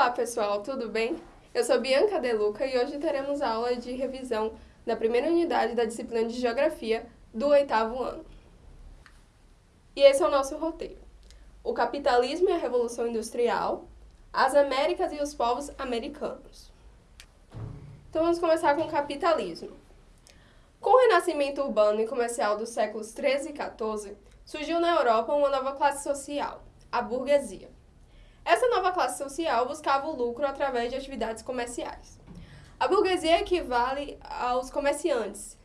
Olá pessoal, tudo bem? Eu sou Bianca Deluca e hoje teremos aula de revisão da primeira unidade da disciplina de Geografia do oitavo ano. E esse é o nosso roteiro. O capitalismo e a revolução industrial, as Américas e os povos americanos. Então vamos começar com o capitalismo. Com o renascimento urbano e comercial dos séculos 13 e 14, surgiu na Europa uma nova classe social, a burguesia. Essa nova classe social buscava o lucro através de atividades comerciais. A burguesia equivale aos comerciantes,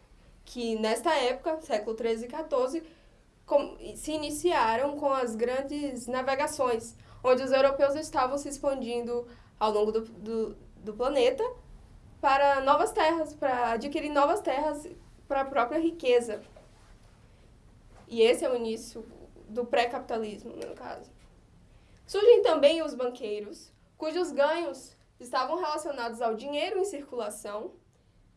que nesta época, século 13 e 14, se iniciaram com as grandes navegações, onde os europeus estavam se expandindo ao longo do, do, do planeta para novas terras, para adquirir novas terras para a própria riqueza. E esse é o início do pré-capitalismo, no caso. Surgem também os banqueiros, cujos ganhos estavam relacionados ao dinheiro em circulação,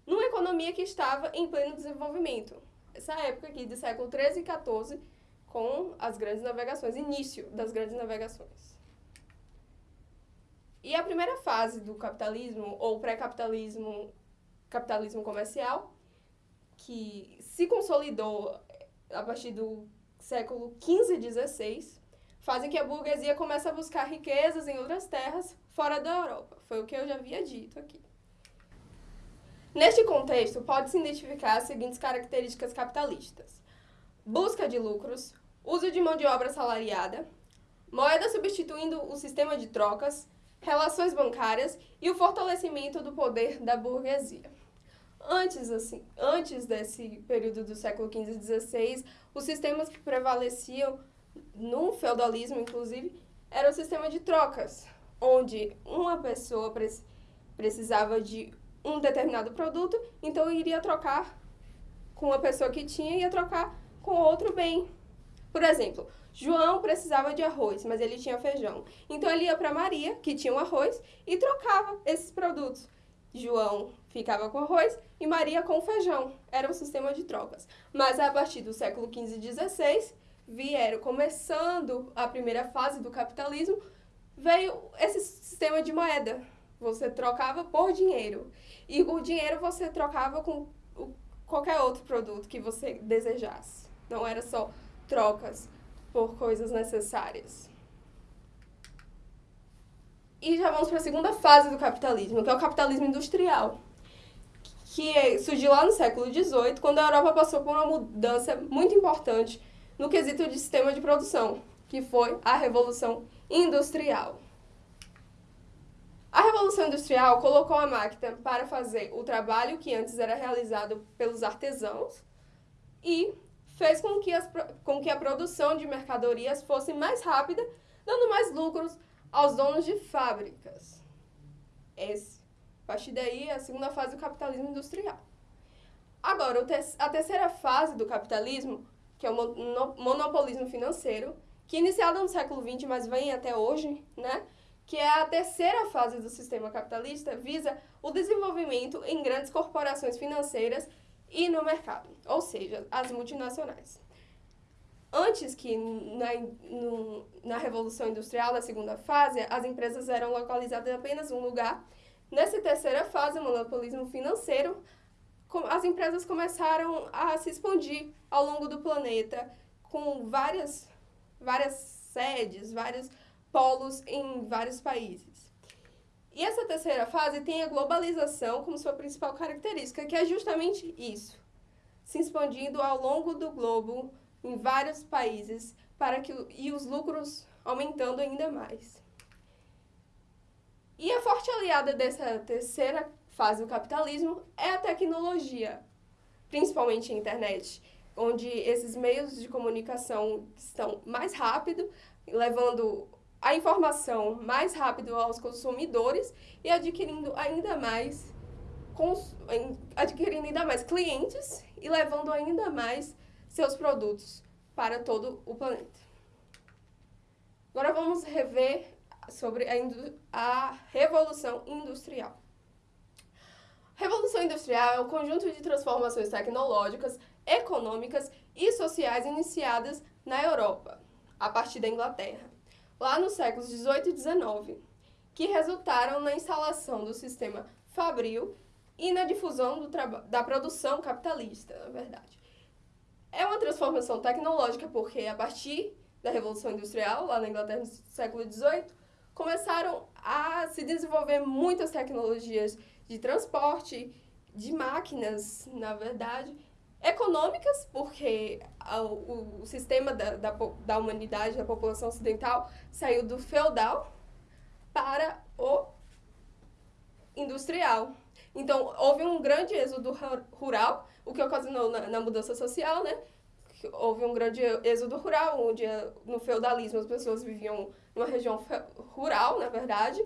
numa economia que estava em pleno desenvolvimento. Essa época aqui do século 13 e 14, com as grandes navegações, início das grandes navegações. E a primeira fase do capitalismo, ou pré-capitalismo, capitalismo comercial, que se consolidou a partir do século 15 e 16, fazem que a burguesia comece a buscar riquezas em outras terras fora da Europa. Foi o que eu já havia dito aqui. Neste contexto, pode-se identificar as seguintes características capitalistas. Busca de lucros, uso de mão de obra salariada, moeda substituindo o sistema de trocas, relações bancárias e o fortalecimento do poder da burguesia. Antes, assim, antes desse período do século XV e XVI, os sistemas que prevaleciam no feudalismo, inclusive, era o sistema de trocas, onde uma pessoa precisava de um determinado produto, então iria trocar com a pessoa que tinha e ia trocar com outro bem. Por exemplo, João precisava de arroz, mas ele tinha feijão. Então ele ia para Maria, que tinha um arroz, e trocava esses produtos. João ficava com arroz e Maria com feijão. Era um sistema de trocas. Mas a partir do século XV e XVI, vieram começando a primeira fase do capitalismo, veio esse sistema de moeda. Você trocava por dinheiro. E o dinheiro você trocava com qualquer outro produto que você desejasse. Não era só trocas por coisas necessárias. E já vamos para a segunda fase do capitalismo, que é o capitalismo industrial, que surgiu lá no século XVIII, quando a Europa passou por uma mudança muito importante no quesito de sistema de produção, que foi a Revolução Industrial. A Revolução Industrial colocou a máquina para fazer o trabalho que antes era realizado pelos artesãos e fez com que, as, com que a produção de mercadorias fosse mais rápida, dando mais lucros aos donos de fábricas. Esse, a partir daí, é a segunda fase do capitalismo industrial. Agora, a terceira fase do capitalismo que é o monopolismo financeiro, que iniciado no século XX, mas vem até hoje, né? que é a terceira fase do sistema capitalista, visa o desenvolvimento em grandes corporações financeiras e no mercado, ou seja, as multinacionais. Antes que na, no, na Revolução Industrial, na segunda fase, as empresas eram localizadas em apenas um lugar. Nessa terceira fase, o monopolismo financeiro, as empresas começaram a se expandir ao longo do planeta, com várias, várias sedes, vários polos em vários países. E essa terceira fase tem a globalização como sua principal característica, que é justamente isso, se expandindo ao longo do globo em vários países para que e os lucros aumentando ainda mais. E a forte aliada dessa terceira fase do capitalismo é a tecnologia, principalmente a internet, onde esses meios de comunicação estão mais rápido, levando a informação mais rápido aos consumidores e adquirindo ainda mais adquirindo ainda mais clientes e levando ainda mais seus produtos para todo o planeta. Agora vamos rever sobre a, a Revolução Industrial. Revolução Industrial é um conjunto de transformações tecnológicas, econômicas e sociais iniciadas na Europa, a partir da Inglaterra, lá nos séculos 18 e 19, que resultaram na instalação do sistema fabril e na difusão da produção capitalista, na verdade. É uma transformação tecnológica porque, a partir da Revolução Industrial, lá na Inglaterra no século XVIII, começaram a se desenvolver muitas tecnologias de transporte, de máquinas, na verdade, econômicas, porque o, sistema da, da, da humanidade, da população ocidental, saiu do feudal para o industrial. Então, houve um grande êxodo rural, o que ocasionou na, na mudança social, né? Houve um grande êxodo rural, onde no feudalismo as pessoas viviam numa região rural, na verdade,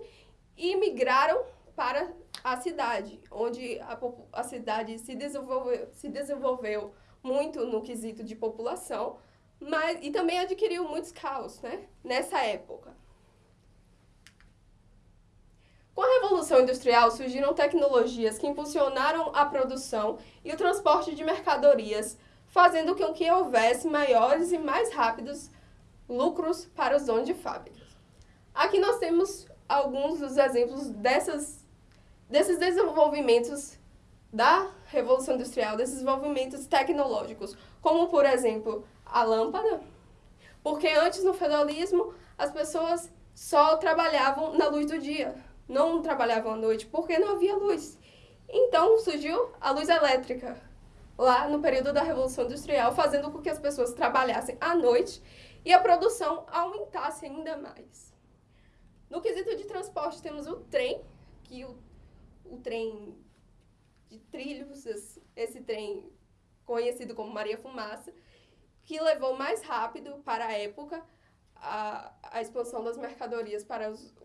e migraram para a cidade, onde a, a cidade se desenvolveu, se desenvolveu muito no quesito de população, mas, e também adquiriu muitos caos né, nessa época. Com a Revolução Industrial surgiram tecnologias que impulsionaram a produção e o transporte de mercadorias, fazendo com que houvesse maiores e mais rápidos lucros para os donos de fábricas. Aqui nós temos alguns dos exemplos dessas, desses desenvolvimentos da Revolução Industrial, desses desenvolvimentos tecnológicos, como, por exemplo, a lâmpada, porque antes, no feudalismo, as pessoas só trabalhavam na luz do dia, não trabalhavam à noite, porque não havia luz. Então surgiu a luz elétrica, lá no período da Revolução Industrial, fazendo com que as pessoas trabalhassem à noite e a produção aumentasse ainda mais. No quesito de transporte, temos o trem, que o, o trem de trilhos, esse, trem conhecido como Maria Fumaça, que levou mais rápido para a época a, a expansão das mercadorias para os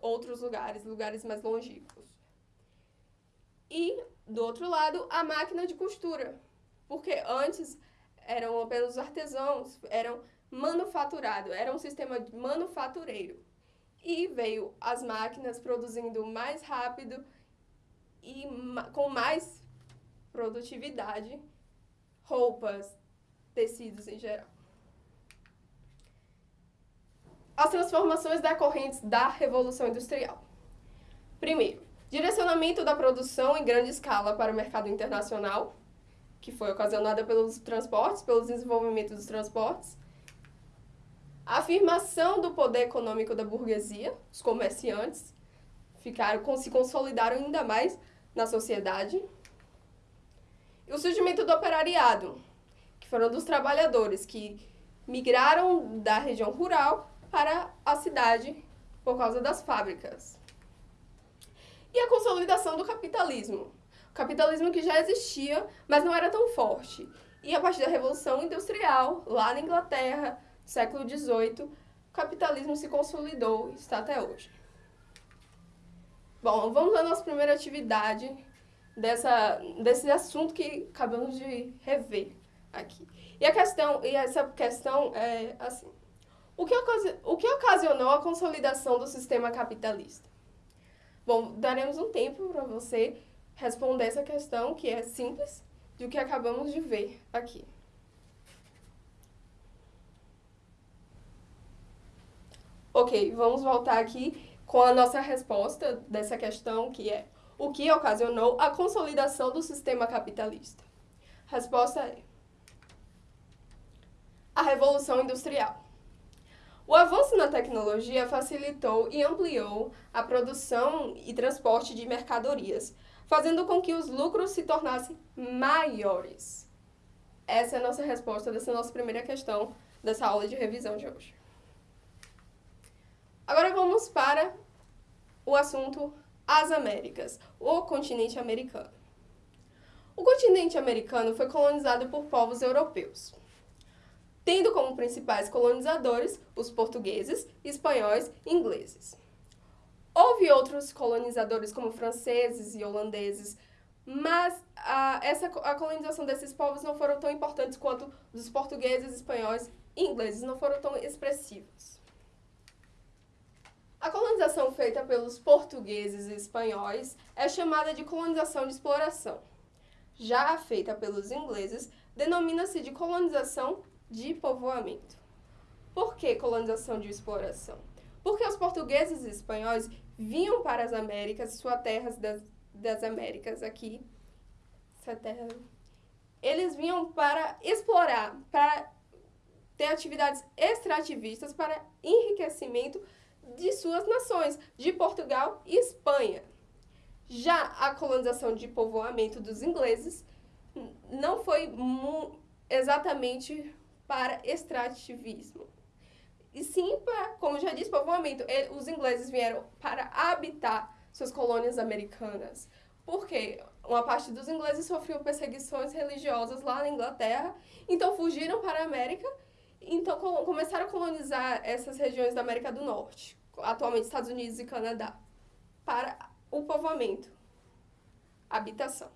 outros lugares, lugares mais longínquos. E, do outro lado, a máquina de costura, porque antes eram apenas os artesãos, eram manufaturado, era um sistema manufatureiro. E veio as máquinas produzindo mais rápido e com mais produtividade roupas, tecidos em geral. As transformações decorrentes da Revolução Industrial. Primeiro, direcionamento da produção em grande escala para o mercado internacional, que foi ocasionada pelos transportes, pelo desenvolvimento dos transportes. A afirmação do poder econômico da burguesia, os comerciantes ficaram, se consolidaram ainda mais na sociedade. E o surgimento do operariado, que foram dos trabalhadores que migraram da região rural para a cidade por causa das fábricas. E a consolidação do capitalismo. O capitalismo que já existia, mas não era tão forte. E a partir da Revolução Industrial, lá na Inglaterra, século XVIII, o capitalismo se consolidou e está até hoje. Bom, vamos à nossa primeira atividade dessa, desse assunto que acabamos de rever aqui. E a questão, e essa questão é assim, o que, o que ocasionou a consolidação do sistema capitalista? Bom, daremos um tempo para você responder essa questão, que é simples, do que acabamos de ver aqui. Ok, vamos voltar aqui com a nossa resposta dessa questão, que é o que ocasionou a consolidação do sistema capitalista? Resposta é a Revolução Industrial. O avanço na tecnologia facilitou e ampliou a produção e transporte de mercadorias, fazendo com que os lucros se tornassem maiores. Essa é a nossa resposta dessa nossa primeira questão dessa aula de revisão de hoje. Agora vamos para o assunto as Américas, o continente americano. O continente americano foi colonizado por povos europeus, tendo como principais colonizadores os portugueses, espanhóis e ingleses. Houve outros colonizadores como franceses e holandeses, mas a, essa, a colonização desses povos não foram tão importantes quanto dos portugueses, espanhóis e ingleses, não foram tão expressivos. A colonização feita pelos portugueses e espanhóis é chamada de colonização de exploração. Já a feita pelos ingleses denomina-se de colonização de povoamento. Por que colonização de exploração? Porque os portugueses e espanhóis vinham para as Américas, suas terras das, das Américas aqui, essa terra, eles vinham para explorar, para ter atividades extrativistas para enriquecimento de suas nações, de Portugal e Espanha. Já a colonização de povoamento dos ingleses não foi exatamente para extrativismo. E sim para, como já disse, povoamento. Os ingleses vieram para habitar suas colônias americanas. Porque uma parte dos ingleses sofriam perseguições religiosas lá na Inglaterra, então fugiram para a América, então começaram a colonizar essas regiões da América do Norte, atualmente Estados Unidos e Canadá, para o povoamento, habitação.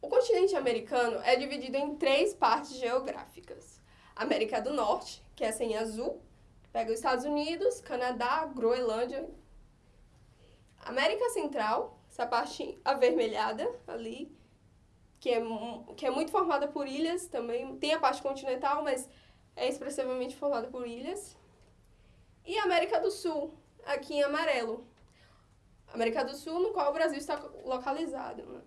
O continente americano é dividido em três partes geográficas. América do Norte, que é essa em azul, pega os Estados Unidos, Canadá, Groenlândia. América Central, essa parte avermelhada ali, que é, que é muito formada por ilhas também. Tem a parte continental, mas é expressivamente formada por ilhas. E América do Sul, aqui em amarelo. América do Sul, no qual o Brasil está localizado. Né?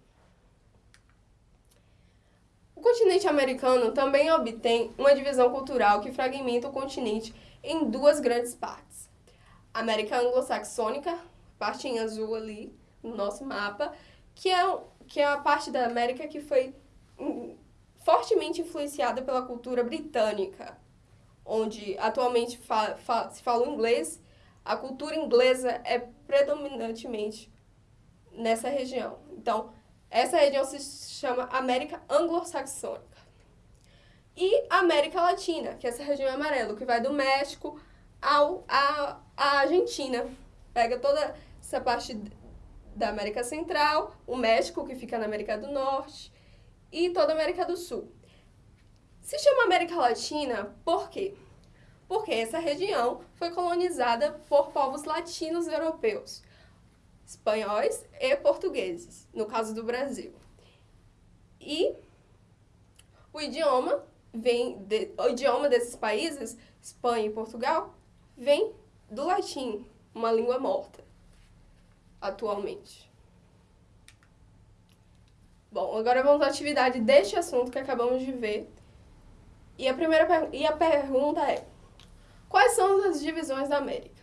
O continente americano também obtém uma divisão cultural que fragmenta o continente em duas grandes partes. América anglo-saxônica, parte em azul ali no nosso mapa, que é, que é a parte da América que foi hum, fortemente influenciada pela cultura britânica, onde atualmente fa, fa, se fala inglês, a cultura inglesa é predominantemente nessa região. Então, essa região se chama América Anglo-Saxônica. E América Latina, que é essa região amarela, que vai do México ao, a, a Argentina. Pega toda essa parte da América Central, o México, que fica na América do Norte, e toda a América do Sul. Se chama América Latina por quê? Porque essa região foi colonizada por povos latinos europeus espanhóis e portugueses, no caso do Brasil. E o idioma vem de, o idioma desses países, Espanha e Portugal, vem do latim, uma língua morta atualmente. Bom, agora vamos à atividade deste assunto que acabamos de ver. E a primeira e a pergunta é: quais são as divisões da América?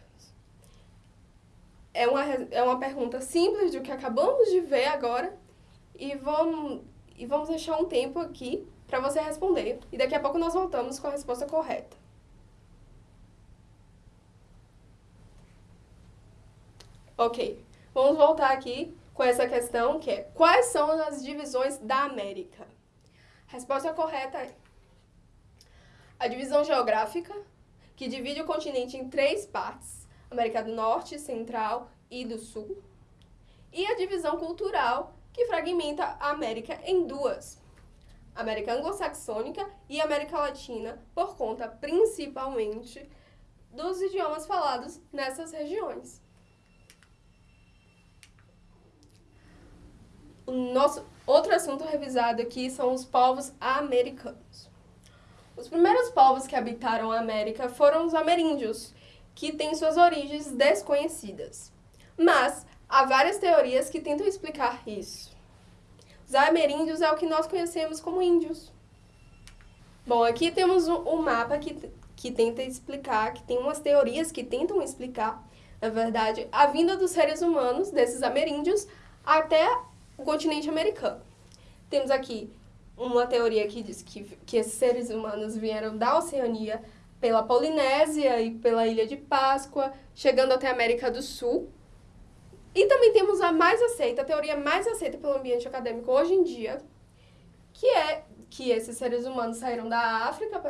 é uma, é uma pergunta simples do que acabamos de ver agora e vamos, e vamos deixar um tempo aqui para você responder. E daqui a pouco nós voltamos com a resposta correta. Ok, vamos voltar aqui com essa questão que é quais são as divisões da América? Resposta correta é a divisão geográfica, que divide o continente em três partes, América do Norte, Central e do Sul. E a divisão cultural, que fragmenta a América em duas. América anglo-saxônica e América Latina, por conta principalmente dos idiomas falados nessas regiões. O nosso outro assunto revisado aqui são os povos americanos. Os primeiros povos que habitaram a América foram os ameríndios, que têm suas origens desconhecidas. Mas há várias teorias que tentam explicar isso. Os ameríndios é o que nós conhecemos como índios. Bom, aqui temos um, mapa que, que tenta explicar, que tem umas teorias que tentam explicar, na verdade, a vinda dos seres humanos, desses ameríndios, até o continente americano. Temos aqui uma teoria que diz que, que esses seres humanos vieram da Oceania pela Polinésia e pela Ilha de Páscoa, chegando até a América do Sul. E também temos a mais aceita, a teoria mais aceita pelo ambiente acadêmico hoje em dia, que é que esses seres humanos saíram da África,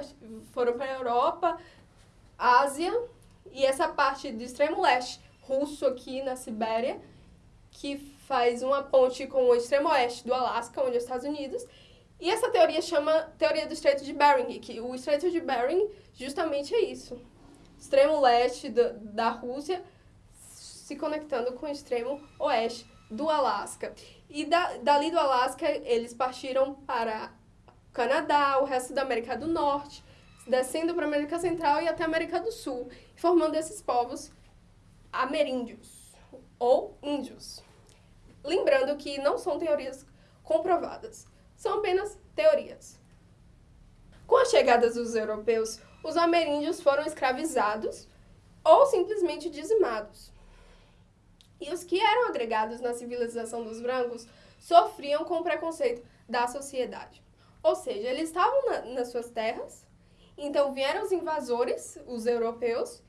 foram para a Europa, Ásia e essa parte do extremo leste russo aqui na Sibéria, que faz uma ponte com o extremo oeste do Alasca, onde é os Estados Unidos, e essa teoria chama teoria do Estreito de Bering, que o Estreito de Bering justamente é isso. Extremo leste da, da Rússia se conectando com o extremo oeste do Alasca. E da, dali do Alasca, eles partiram para Canadá, o resto da América do Norte, descendo para a América Central e até a América do Sul, formando esses povos ameríndios ou índios. Lembrando que não são teorias comprovadas, são apenas teorias. Com a chegada dos europeus, os ameríndios foram escravizados ou simplesmente dizimados. E os que eram agregados na civilização dos brancos sofriam com o preconceito da sociedade. Ou seja, eles estavam na, nas suas terras, então vieram os invasores, os europeus,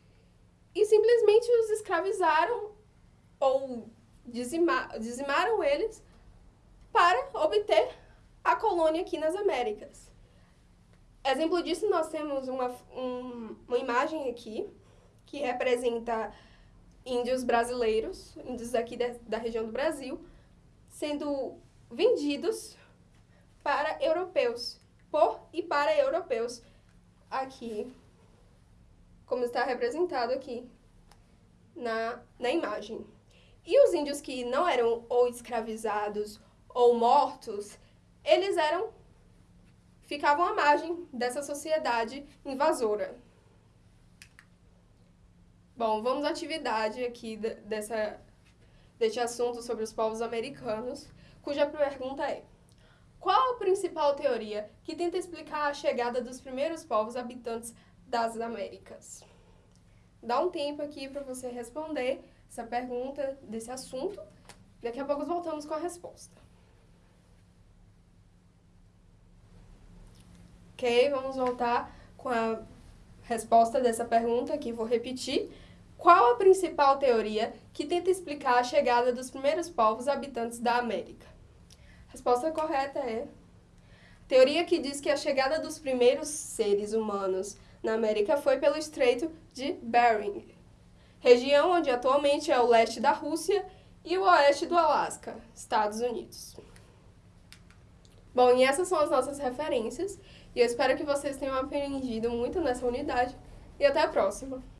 e simplesmente os escravizaram ou dizima, dizimaram eles para obter a colônia aqui nas Américas. Exemplo disso, nós temos uma, um, uma imagem aqui que representa índios brasileiros, índios aqui de, da região do Brasil, sendo vendidos para europeus, por e para europeus, aqui, como está representado aqui na, na imagem. E os índios que não eram ou escravizados ou mortos, eles eram ficavam à margem dessa sociedade invasora. Bom, vamos à atividade aqui dessa, deste assunto sobre os povos americanos, cuja pergunta é: Qual a principal teoria que tenta explicar a chegada dos primeiros povos habitantes das Américas? Dá um tempo aqui para você responder essa pergunta desse assunto. Daqui a pouco voltamos com a resposta. Ok, vamos voltar com a resposta dessa pergunta que vou repetir. Qual a principal teoria que tenta explicar a chegada dos primeiros povos habitantes da América? A resposta correta é teoria que diz que a chegada dos primeiros seres humanos na América foi pelo Estreito de Bering, região onde atualmente é o leste da Rússia e o oeste do Alasca, Estados Unidos. Bom, e essas são as nossas referências. E eu espero que vocês tenham aprendido muito nessa unidade. E até a próxima!